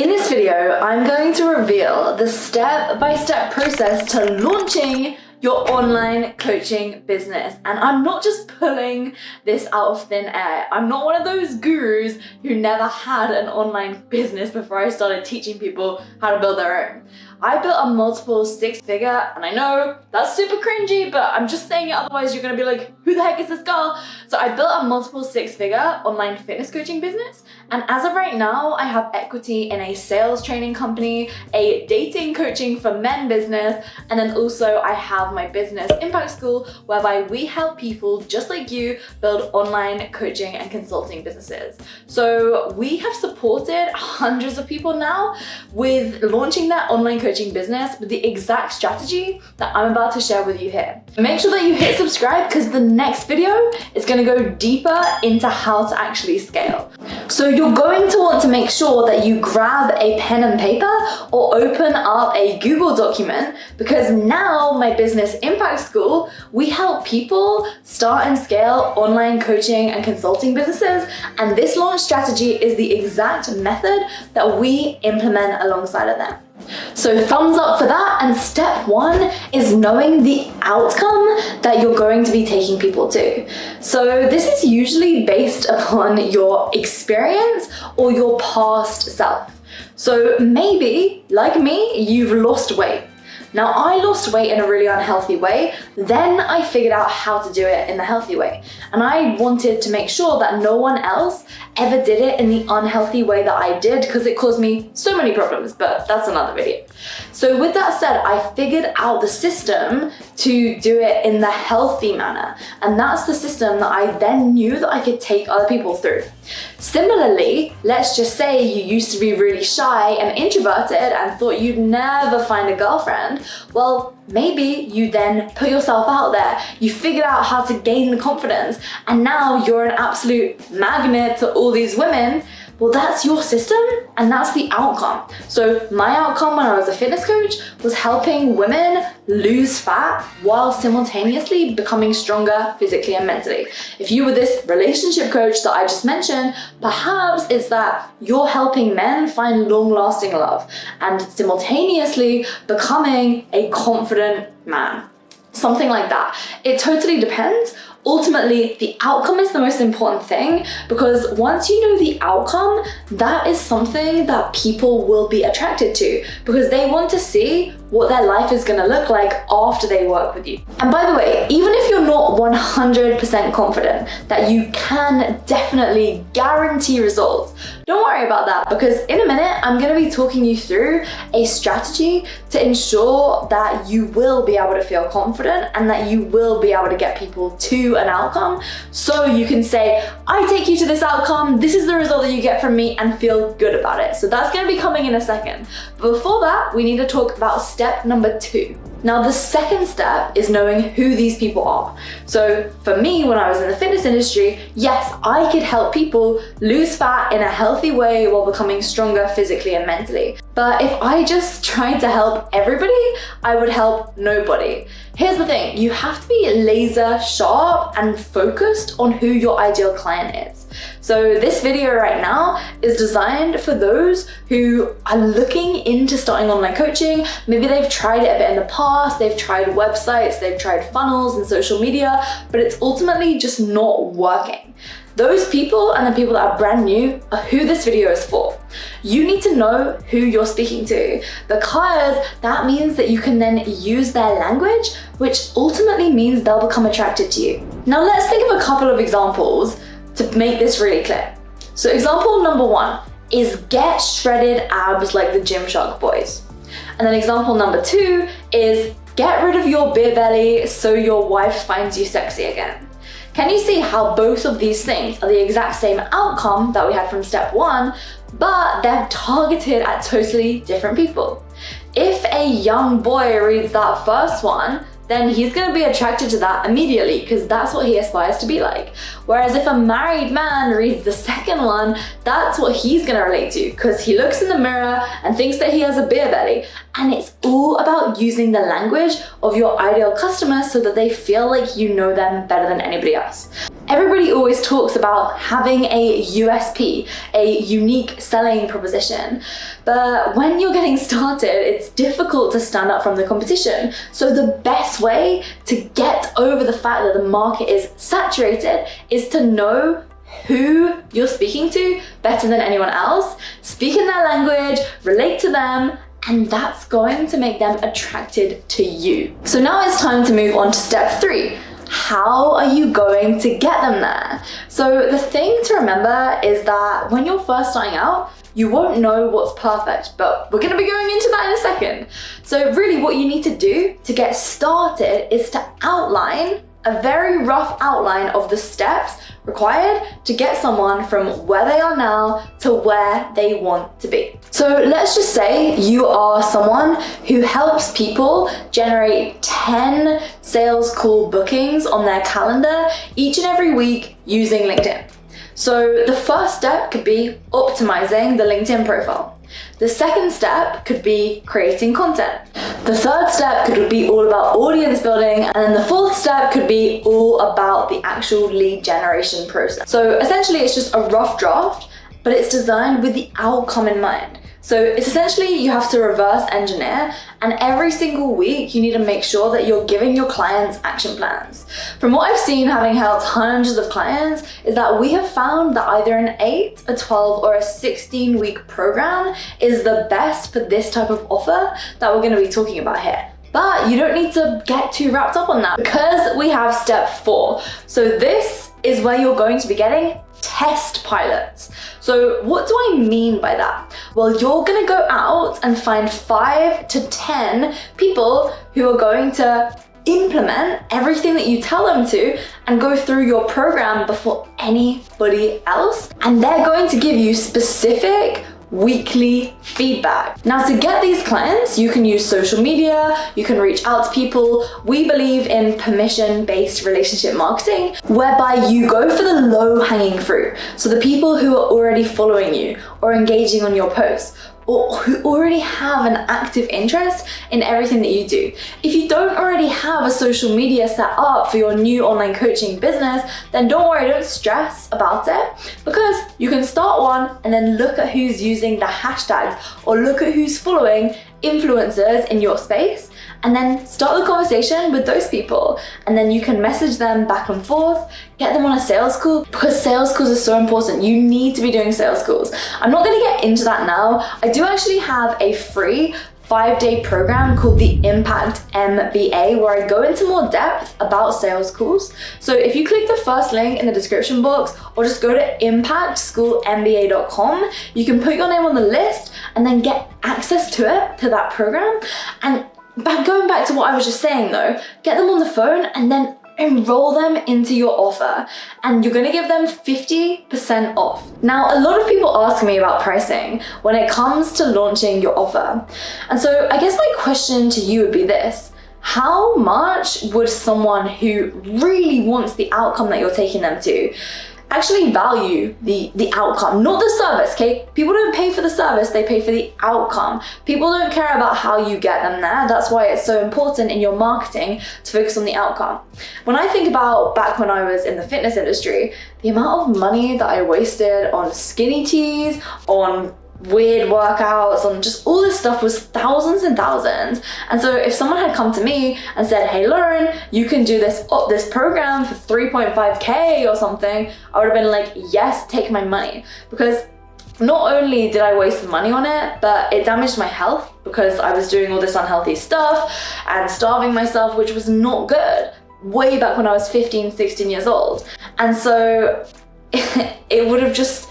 In this video, I'm going to reveal the step-by-step -step process to launching your online coaching business. And I'm not just pulling this out of thin air. I'm not one of those gurus who never had an online business before I started teaching people how to build their own. I built a multiple six figure, and I know that's super cringy, but I'm just saying it, otherwise you're gonna be like, who the heck is this girl? So I built a multiple six figure online fitness coaching business, and as of right now, I have equity in a sales training company, a dating coaching for men business, and then also I have my business impact school, whereby we help people just like you build online coaching and consulting businesses. So we have supported hundreds of people now with launching their online coaching coaching business with the exact strategy that I'm about to share with you here. Make sure that you hit subscribe because the next video is going to go deeper into how to actually scale. So you're going to want to make sure that you grab a pen and paper or open up a Google document because now my business impact school, we help people start and scale online coaching and consulting businesses. And this launch strategy is the exact method that we implement alongside of them. So thumbs up for that. And step one is knowing the outcome that you're going to be taking people to. So this is usually based upon your experience or your past self. So maybe, like me, you've lost weight. Now I lost weight in a really unhealthy way, then I figured out how to do it in the healthy way. And I wanted to make sure that no one else ever did it in the unhealthy way that I did because it caused me so many problems, but that's another video. So with that said, I figured out the system to do it in the healthy manner. And that's the system that I then knew that I could take other people through. Similarly, let's just say you used to be really shy and introverted and thought you'd never find a girlfriend. Well, maybe you then put yourself out there, you figured out how to gain the confidence, and now you're an absolute magnet to all these women well, that's your system and that's the outcome. So my outcome when I was a fitness coach was helping women lose fat while simultaneously becoming stronger physically and mentally. If you were this relationship coach that I just mentioned, perhaps it's that you're helping men find long lasting love and simultaneously becoming a confident man something like that. It totally depends. Ultimately, the outcome is the most important thing because once you know the outcome, that is something that people will be attracted to because they want to see what their life is gonna look like after they work with you. And by the way, even if you're not 100% confident that you can definitely guarantee results, don't worry about that because in a minute, I'm gonna be talking you through a strategy to ensure that you will be able to feel confident and that you will be able to get people to an outcome. So you can say, I take you to this outcome, this is the result that you get from me and feel good about it. So that's gonna be coming in a second. But before that, we need to talk about step number two. Now the second step is knowing who these people are. So for me, when I was in the fitness industry, yes, I could help people lose fat in a healthy way while becoming stronger physically and mentally. But if I just tried to help everybody, I would help nobody. Here's the thing, you have to be laser sharp and focused on who your ideal client is. So this video right now is designed for those who are looking into starting online coaching. Maybe they've tried it a bit in the past, they've tried websites, they've tried funnels and social media, but it's ultimately just not working. Those people and the people that are brand new are who this video is for. You need to know who you're speaking to because that means that you can then use their language, which ultimately means they'll become attracted to you. Now let's think of a couple of examples to make this really clear. So example number one is get shredded abs like the Gymshark boys. And then example number two is get rid of your beer belly so your wife finds you sexy again. Can you see how both of these things are the exact same outcome that we had from step one, but they're targeted at totally different people? If a young boy reads that first one, then he's going to be attracted to that immediately because that's what he aspires to be like. Whereas if a married man reads the second one, that's what he's going to relate to because he looks in the mirror and thinks that he has a beer belly. And it's all about using the language of your ideal customer so that they feel like you know them better than anybody else. Everybody always talks about having a USP, a unique selling proposition. But when you're getting started, it's difficult to stand out from the competition. So the best way to get over the fact that the market is saturated is to know who you're speaking to better than anyone else, speak in their language, relate to them, and that's going to make them attracted to you. So now it's time to move on to step three. How are you going to get them there? So the thing to remember is that when you're first starting out, you won't know what's perfect, but we're gonna be going into that in a second. So really what you need to do to get started is to outline a very rough outline of the steps required to get someone from where they are now to where they want to be. So let's just say you are someone who helps people generate 10 sales call bookings on their calendar each and every week using LinkedIn. So the first step could be optimizing the LinkedIn profile. The second step could be creating content. The third step could be all about audience building and then the fourth step could be all about the actual lead generation process. So essentially it's just a rough draft, but it's designed with the outcome in mind. So it's essentially you have to reverse engineer and every single week you need to make sure that you're giving your clients action plans. From what I've seen having helped hundreds of clients is that we have found that either an 8, a 12 or a 16 week program is the best for this type of offer that we're going to be talking about here. But you don't need to get too wrapped up on that because we have step four. So this is where you're going to be getting test pilots. So what do I mean by that? Well, you're gonna go out and find five to 10 people who are going to implement everything that you tell them to and go through your program before anybody else. And they're going to give you specific weekly feedback. Now to get these clients, you can use social media, you can reach out to people. We believe in permission-based relationship marketing, whereby you go for the low hanging fruit. So the people who are already following you or engaging on your posts or who already have an active interest in everything that you do. If you don't already have a social media set up for your new online coaching business, then don't worry, don't stress about it because you can start one and then look at who's using the hashtags or look at who's following influencers in your space and then start the conversation with those people. And then you can message them back and forth get them on a sales call because sales calls are so important. You need to be doing sales calls. I'm not going to get into that now. I do actually have a free five-day program called the Impact MBA where I go into more depth about sales calls. So if you click the first link in the description box or just go to impactschoolmba.com, you can put your name on the list and then get access to it, to that program. And going back to what I was just saying though, get them on the phone and then enroll them into your offer and you're gonna give them 50% off. Now, a lot of people ask me about pricing when it comes to launching your offer. And so I guess my question to you would be this, how much would someone who really wants the outcome that you're taking them to actually value the, the outcome, not the service, okay? People don't pay for the service, they pay for the outcome. People don't care about how you get them there. That's why it's so important in your marketing to focus on the outcome. When I think about back when I was in the fitness industry, the amount of money that I wasted on skinny teas, on weird workouts and just all this stuff was thousands and thousands. And so if someone had come to me and said, hey Lauren, you can do this oh, this program for 3.5k or something, I would have been like, yes, take my money. Because not only did I waste money on it, but it damaged my health because I was doing all this unhealthy stuff and starving myself, which was not good way back when I was 15, 16 years old. And so it would have just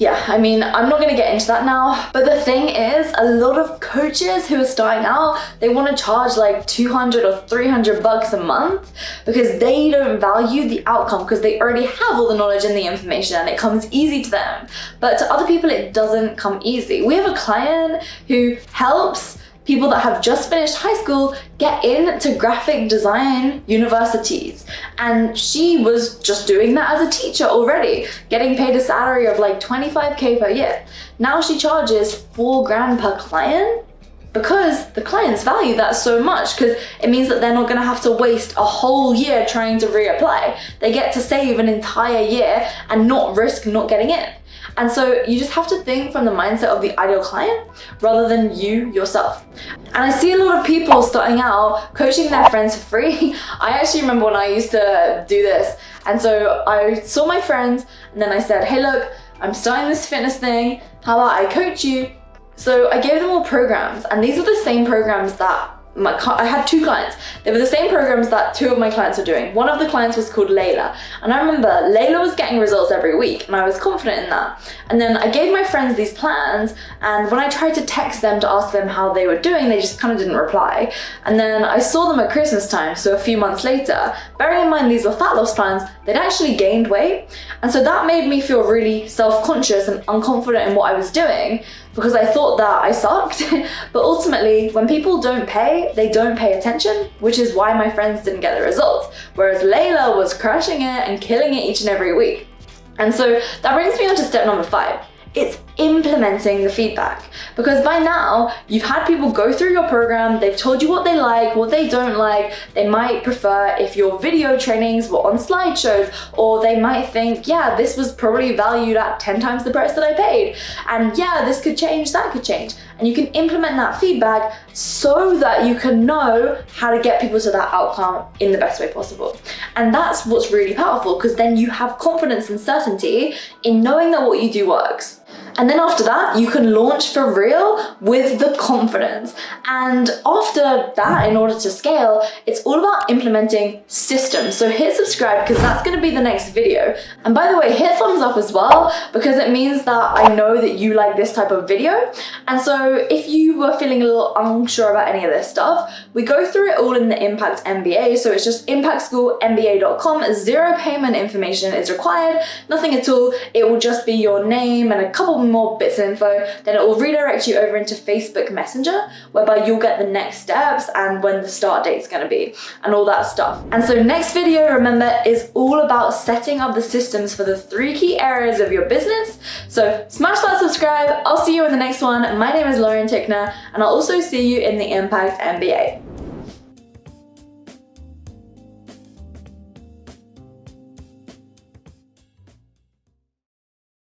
yeah, I mean, I'm not gonna get into that now, but the thing is, a lot of coaches who are starting out, they wanna charge like 200 or 300 bucks a month because they don't value the outcome because they already have all the knowledge and the information and it comes easy to them. But to other people, it doesn't come easy. We have a client who helps people that have just finished high school get into graphic design universities. And she was just doing that as a teacher already, getting paid a salary of like 25K per year. Now she charges four grand per client because the clients value that so much because it means that they're not going to have to waste a whole year trying to reapply. They get to save an entire year and not risk not getting in. And so you just have to think from the mindset of the ideal client rather than you yourself. And I see a lot of people starting out coaching their friends for free. I actually remember when I used to do this. And so I saw my friends and then I said, hey, look, I'm starting this fitness thing. How about I coach you? So I gave them all programs and these are the same programs that my, I had two clients. They were the same programs that two of my clients were doing. One of the clients was called Layla. And I remember Layla was getting results every week and I was confident in that. And then I gave my friends these plans and when I tried to text them to ask them how they were doing, they just kind of didn't reply. And then I saw them at Christmas time, so a few months later. Bearing in mind these were fat loss plans, they'd actually gained weight. And so that made me feel really self-conscious and unconfident in what I was doing because I thought that I sucked. but ultimately, when people don't pay, they don't pay attention, which is why my friends didn't get the results. Whereas Layla was crushing it and killing it each and every week. And so that brings me on to step number five. It's implementing the feedback. Because by now, you've had people go through your program, they've told you what they like, what they don't like, they might prefer if your video trainings were on slideshows, or they might think, yeah, this was probably valued at 10 times the price that I paid. And yeah, this could change, that could change. And you can implement that feedback so that you can know how to get people to that outcome in the best way possible. And that's what's really powerful because then you have confidence and certainty in knowing that what you do works. And then after that, you can launch for real with the confidence. And after that, in order to scale, it's all about implementing systems. So hit subscribe because that's gonna be the next video. And by the way, hit thumbs up as well because it means that I know that you like this type of video. And so if you were feeling a little unsure about any of this stuff, we go through it all in the Impact MBA. So it's just impactschoolmba.com. Zero payment information is required, nothing at all. It will just be your name and a couple more bits of info, then it will redirect you over into Facebook Messenger, whereby you'll get the next steps and when the start date is going to be and all that stuff. And so next video, remember, is all about setting up the systems for the three key areas of your business. So smash that subscribe. I'll see you in the next one. My name is Lauren Tickner and I'll also see you in the Impact MBA.